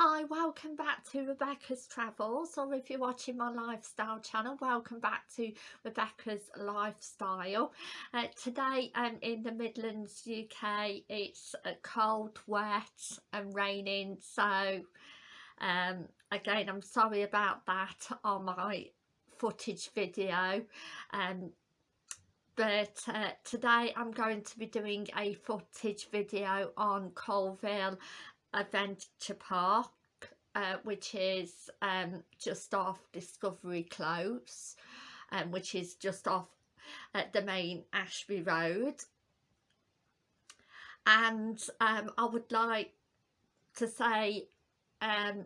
Hi, welcome back to Rebecca's Travels or if you're watching my lifestyle channel, welcome back to Rebecca's Lifestyle. Uh, today um, in the Midlands UK it's uh, cold, wet and raining so um, again I'm sorry about that on my footage video um, but uh, today I'm going to be doing a footage video on Adventure Park uh, which is um, just off Discovery Close um, which is just off at the main Ashby Road. And um, I would like to say um,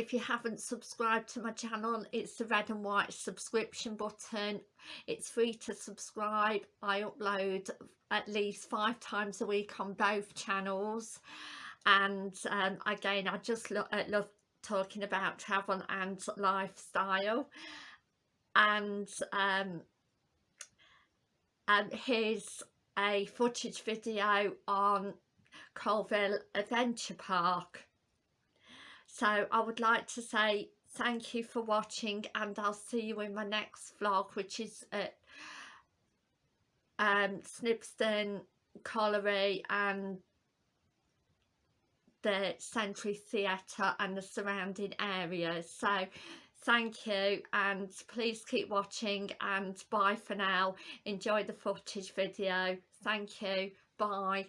if you haven't subscribed to my channel it's the red and white subscription button. It's free to subscribe. I upload at least five times a week on both channels. And um, again I just lo uh, love talking about travel and lifestyle. And um, um, here's a footage video on Coalville Adventure Park so I would like to say thank you for watching and I'll see you in my next vlog which is at um, Snibston Colliery and the Century Theatre and the surrounding areas. So thank you and please keep watching and bye for now. Enjoy the footage video. Thank you. Bye